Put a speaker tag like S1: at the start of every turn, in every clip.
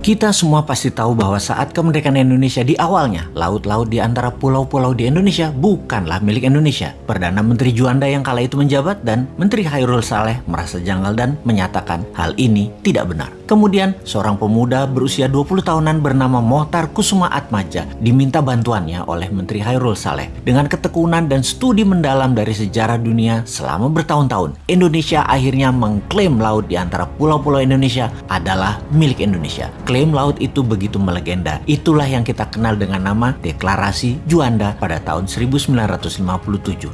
S1: Kita semua pasti tahu bahwa saat kemerdekaan Indonesia di awalnya, laut-laut di antara pulau-pulau di Indonesia bukanlah milik Indonesia. Perdana Menteri Juanda yang kala itu menjabat dan Menteri Hairul Saleh merasa janggal dan menyatakan hal ini tidak benar. Kemudian, seorang pemuda berusia 20 tahunan bernama Mohtar Kusuma Atmaja diminta bantuannya oleh Menteri Hairul Saleh. Dengan ketekunan dan studi mendalam dari sejarah dunia selama bertahun-tahun, Indonesia akhirnya mengklaim laut di antara pulau-pulau Indonesia adalah milik Indonesia. Klaim laut itu begitu melegenda. Itulah yang kita kenal dengan nama Deklarasi Juanda pada tahun 1957.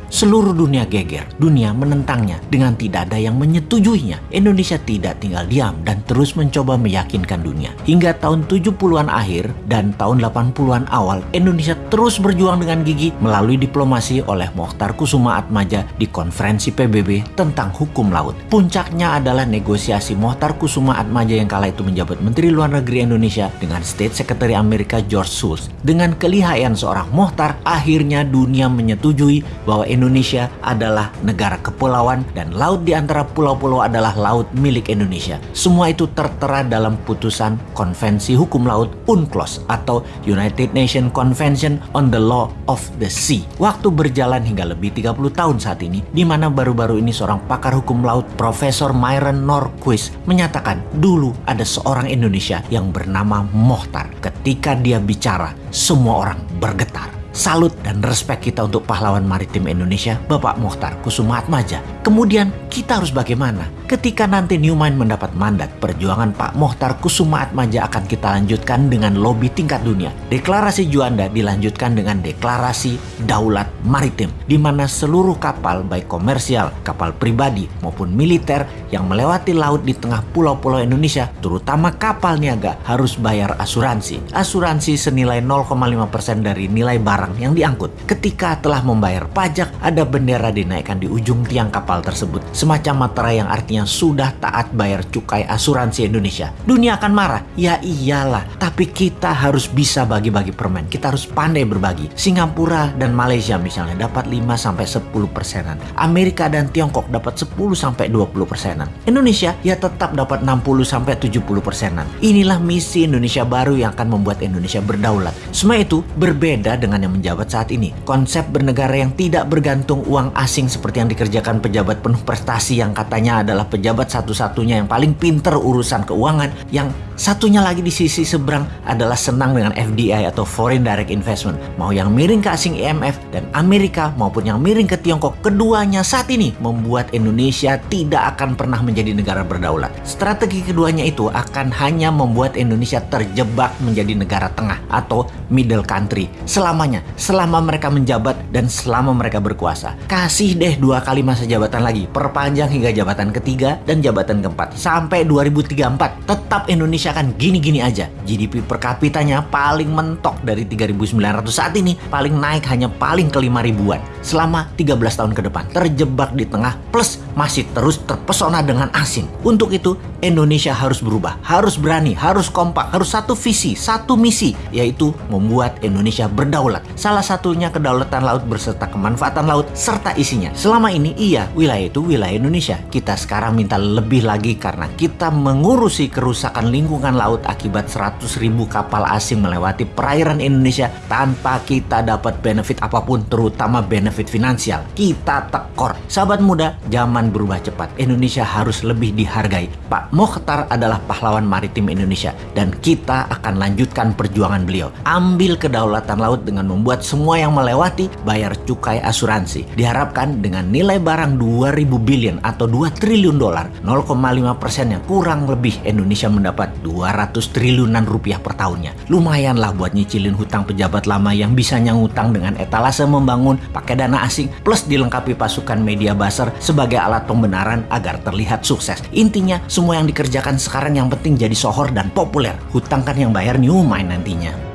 S1: Seluruh dunia geger, dunia menentangnya dengan tidak ada yang menyetujuinya. Indonesia tidak tinggal diam dan terus mencoba meyakinkan dunia. Hingga tahun 70-an akhir dan tahun 80-an awal, Indonesia terus berjuang dengan gigi melalui diplomasi oleh Mokhtar Kusuma Atmaja di konferensi PBB tentang hukum laut. Puncaknya adalah negosiasi Mokhtar Kusuma Atmaja yang kala itu menjabat Menteri Luar Negeri Indonesia dengan State Secretary Amerika George Shultz. Dengan kelihayan seorang Mokhtar, akhirnya dunia menyetujui bahwa Indonesia adalah negara kepulauan dan laut di antara pulau-pulau adalah laut milik Indonesia. Semua itu ter tertera dalam putusan Konvensi Hukum Laut UNCLOS atau United Nations Convention on the Law of the Sea. Waktu berjalan hingga lebih 30 tahun saat ini, di mana baru-baru ini seorang pakar hukum laut Profesor Myron Norquist menyatakan dulu ada seorang Indonesia yang bernama Mohtar. Ketika dia bicara, semua orang bergetar. Salut dan respect kita untuk pahlawan maritim Indonesia, Bapak Mohtar Kusuma Atmaja. Kemudian kita harus bagaimana? Ketika nanti Newmind mendapat mandat, perjuangan Pak Mohtar Kusuma Atmaja akan kita lanjutkan dengan lobby tingkat dunia. Deklarasi Juanda dilanjutkan dengan deklarasi Daulat Maritim, di mana seluruh kapal baik komersial, kapal pribadi maupun militer yang melewati laut di tengah pulau-pulau Indonesia, terutama kapal niaga, harus bayar asuransi. Asuransi senilai 0,5% dari nilai barang yang diangkut. Ketika telah membayar pajak, ada bendera dinaikkan di ujung tiang kapal tersebut, semacam materai yang artinya sudah taat bayar cukai asuransi Indonesia. Dunia akan marah. Ya iyalah, tapi kita harus bisa bagi-bagi permen. Kita harus pandai berbagi. Singapura dan Malaysia misalnya dapat 5 sampai 10 persenan. Amerika dan Tiongkok dapat 10 sampai 20 persenan. Indonesia ya tetap dapat 60 sampai 70 persenan. Inilah misi Indonesia baru yang akan membuat Indonesia berdaulat. Semua itu berbeda dengan yang menjabat saat ini. Konsep bernegara yang tidak bergantung uang asing seperti yang dikerjakan pejabat penuh prestasi yang katanya adalah pejabat satu-satunya yang paling pinter urusan keuangan yang Satunya lagi di sisi seberang adalah senang dengan FDI atau Foreign Direct Investment. Mau yang miring ke asing IMF dan Amerika maupun yang miring ke Tiongkok, keduanya saat ini membuat Indonesia tidak akan pernah menjadi negara berdaulat. Strategi keduanya itu akan hanya membuat Indonesia terjebak menjadi negara tengah atau middle country selamanya, selama mereka menjabat dan selama mereka berkuasa. Kasih deh dua kali masa jabatan lagi, perpanjang hingga jabatan ketiga dan jabatan keempat sampai 2034. Tetap Indonesia Indonesia kan gini-gini aja. GDP per kapitanya paling mentok dari 3.900 saat ini, paling naik hanya paling ke 5 ribuan. Selama 13 tahun ke depan, terjebak di tengah plus masih terus terpesona dengan asing. Untuk itu, Indonesia harus berubah, harus berani, harus kompak, harus satu visi, satu misi, yaitu membuat Indonesia berdaulat. Salah satunya kedaulatan laut berserta kemanfaatan laut serta isinya. Selama ini iya, wilayah itu wilayah Indonesia. Kita sekarang minta lebih lagi karena kita mengurusi kerusakan lingkungan laut akibat 100 ribu kapal asing melewati perairan Indonesia tanpa kita dapat benefit apa pun, terutama benefit finansial. Kita tekor. Sahabat muda, zaman berubah cepat. Indonesia harus lebih dihargai. Pak Mokhtar adalah pahlawan maritim Indonesia dan kita akan lanjutkan perjuangan beliau. Ambil kedaulatan laut dengan membuat semua yang melewati bayar cukai asuransi. Diharapkan dengan nilai barang 2000 billion atau 2 triliun dolar, 0,5 persennya kurang lebih Indonesia mendapat 200 triliunan rupiah per tahunnya. Lumayan lah buat nyicilin hutang pejabat lama yang bisa nyangutang dengan etalase membangun pakai dana asing plus dilengkapi pasukan media buzzer sebagai alat pembenaran agar terlihat sukses. Intinya semua yang dikerjakan sekarang yang penting jadi sohor dan populer. Hutang kan yang bayar new mind nantinya.